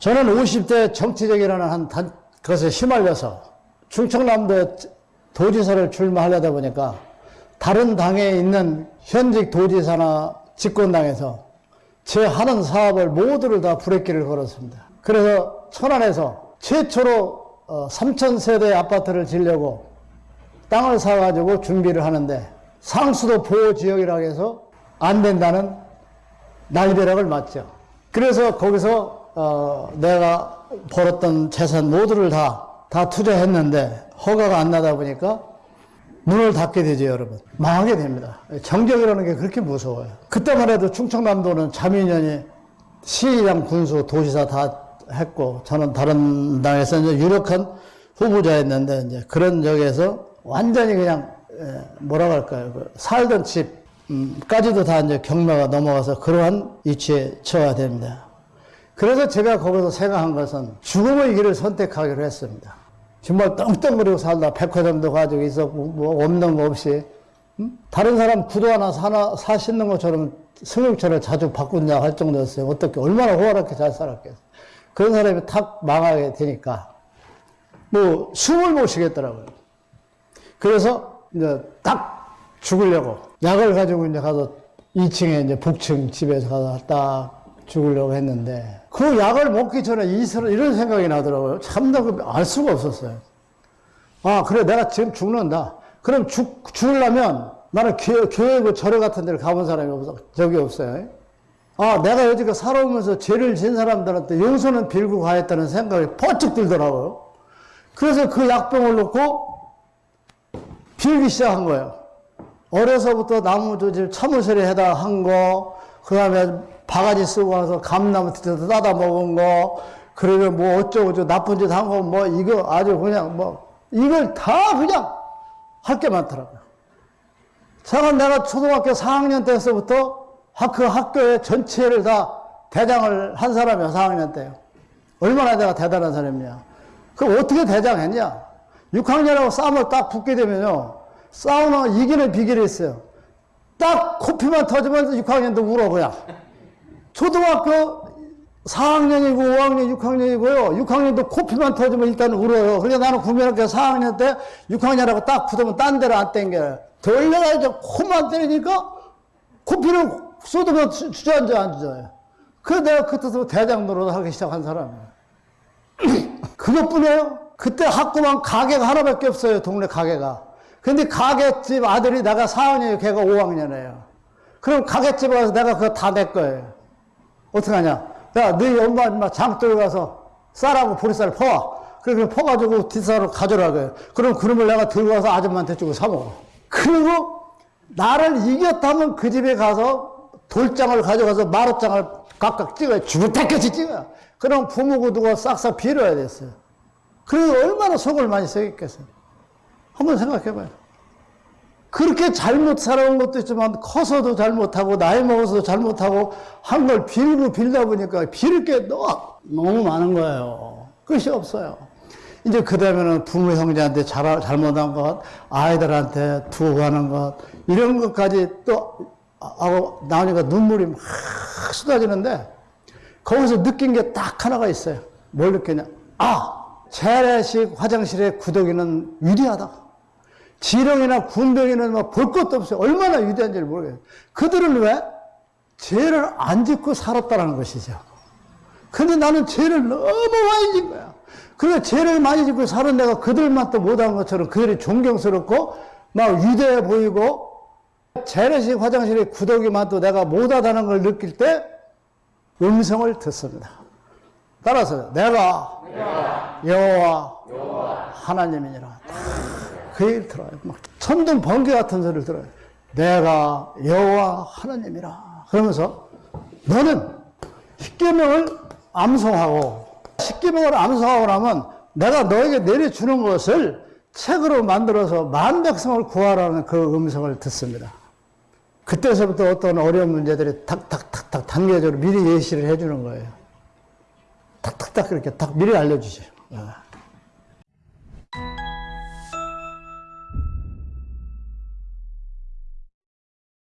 저는 50대 정치적이라는 한 단, 것에 휘말려서 충청남도에 도지사를 출마하려다 보니까 다른 당에 있는 현직 도지사나 집권당에서 제 하는 사업을 모두를 다 브레이크를 걸었습니다. 그래서 천안에서 최초로 3,000세대 아파트를 지려고 땅을 사가지고 준비를 하는데 상수도 보호지역이라고 해서 안 된다는 날벼락을 맞죠. 그래서 거기서 어, 내가 벌었던 재산 모두를 다, 다 투자했는데 허가가 안 나다 보니까 문을 닫게 되죠, 여러분. 망하게 됩니다. 정적이라는 게 그렇게 무서워요. 그때만 해도 충청남도는 자민련이 시장, 군수, 도시사 다 했고, 저는 다른 당에서 이제 유력한 후보자였는데, 이제 그런 적에서 완전히 그냥, 뭐라고 할까요. 그 살던 집 까지도 다 이제 경매가 넘어가서 그러한 위치에 처해야 됩니다. 그래서 제가 거기서 생각한 것은 죽음의 길을 선택하기로 했습니다. 정말 떵떵거리고 살다 백화점도 가지고 있었고 뭐 없는 거 없이 음? 다른 사람 구두 하나 사나 사 신는 것처럼 승용차를 자주 바꾼다 할 정도였어요. 어떻게 얼마나 호화롭게 잘 살았겠어요. 그런 사람이 탁 망하게 되니까 뭐 숨을 못 쉬겠더라고요. 그래서 이제 딱 죽으려고 약을 가지고 이제 가서 2층에 이제 북층 집에서 가서 딱 죽으려고 했는데 그 약을 먹기 전에 이런 생각이 나더라고요. 참나알 수가 없었어요. 아 그래 내가 지금 죽는다. 그럼 죽, 죽으려면 나는 교회, 교회 그 절에 같은 데를 가본 사람이 없어. 적이 없어요. 아 내가 여지껏 살아오면서 죄를 진 사람들한테 용서는 빌고 가했다는 생각이 번쩍 들더라고요. 그래서 그 약병을 놓고 빌기 시작한 거예요. 어려서부터 나무 조질 참으소리 해다 한 거, 그 다음에 바가지 쓰고 와서 감나무 뒤에서 따다 먹은 거, 그리고 뭐 어쩌고저쩌고 나쁜 짓 한 거, 뭐 이거 아주 그냥 뭐, 이걸 다 그냥 할 게 많더라고요. 제가 내가 초등학교 4학년 때서부터 그 학교의 전체를 다 대장을 한 사람이야, 4학년 때요. 얼마나 내가 대단한 사람이냐. 그럼 어떻게 대장했냐? 6학년하고 싸움을 딱 붙게 되면요. 싸우면 이기는 비결이 있어요. 딱 코피만 터지면 6학년도 울어, 그냥. 초등학교 4학년이고 5학년, 6학년이고요. 6학년도 코피만 터지면 일단 울어요. 그래서 나는 국민학교 4학년 때 6학년하고 딱 붙으면 딴 데로 안 땡겨요. 돌려가지고 코만 때리니까 코피를 쏟으면 주저앉아 안 주저요. 그래서 내가 그때부터 대장 노릇을 하기 시작한 사람이에요. 그것뿐이에요. 그때 학교만 가게가 하나밖에 없어요. 동네 가게가. 근데 가게집 아들이 내가 4학년이에요. 걔가 5학년이에요. 그럼 가게집에 가서 내가 그거 다 내 거예요. 어떻게 하냐? 야, 너희 엄마, 엄마 장독에 가서 쌀하고 보리쌀 퍼와. 그래서 퍼가지고 뒷쌀로 가져라고요. 그럼 그놈을 내가 들고 가서 아줌마한테 주고 사먹어. 그리고 나를 이겼다면 그 집에 가서 돌장을 가져가서 마루장을 각각 찍어요. 주구태같이 찍어요. 그럼 부모 구두가 싹싹 빌어야 됐어요. 그래서 얼마나 속을 많이 썩였겠어요. 한번 생각해봐요. 그렇게 잘못 살아온 것도 있지만 커서도 잘못하고 나이 먹어서도 잘못하고 한 걸 빌고 빌다 보니까 빌 게 너무 많은 거예요. 끝이 없어요. 이제 그 다음에는 부모 형제한테 잘, 잘못한 것, 아이들한테 두고 가는 것, 이런 것까지 또 하고 나오니까 눈물이 막 쏟아지는데 거기서 느낀 게 딱 하나가 있어요. 뭘 느끼냐? 아! 재래식 화장실의 구더기는 위대하다. 지렁이나 군뱅이는 막볼 것도 없어요. 얼마나 위대한지를 모르겠어요. 그들은 왜? 죄를 안 짓고 살았다는 것이죠. 근데 나는 죄를 너무 많이 짓 거야. 그래, 죄를 많이 짓고 사는 내가 그들만 또 못한 것처럼 그들이 존경스럽고 막 위대해 보이고 재래식 화장실의 구더기만 또 내가 못하다는 걸 느낄 때 음성을 듣습니다. 따라서 내가, 내가 여호와 하나님이니라. 그 얘기를 들어요. 막 천둥 번개 같은 소리를 들어요. 내가 여호와 하나님이라. 그러면서 너는 십계명을 암송하고 십계명을 암송하고 나면 내가 너에게 내려주는 것을 책으로 만들어서 만 백성을 구하라는 그 음성을 듣습니다. 그때서부터 어떤 어려운 문제들이 탁탁탁탁 단계적으로 미리 예시를 해주는 거예요. 탁탁탁 그렇게 탁 미리 알려주죠.